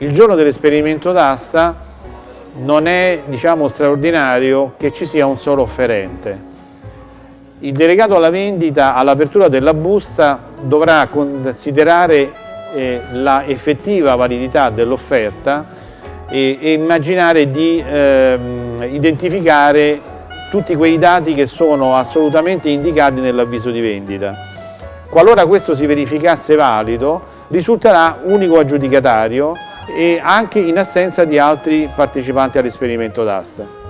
Il giorno dell'esperimento d'asta non è diciamo, straordinario che ci sia un solo offerente. Il delegato alla vendita all'apertura della busta dovrà considerare eh, la effettiva validità dell'offerta e, e, immaginare di eh, identificare tutti quei dati che sono assolutamente indicati nell'avviso di vendita. Qualora questo si verificasse valido, risulterà unico aggiudicatario e anche in assenza di altri partecipanti all'esperimento d'asta.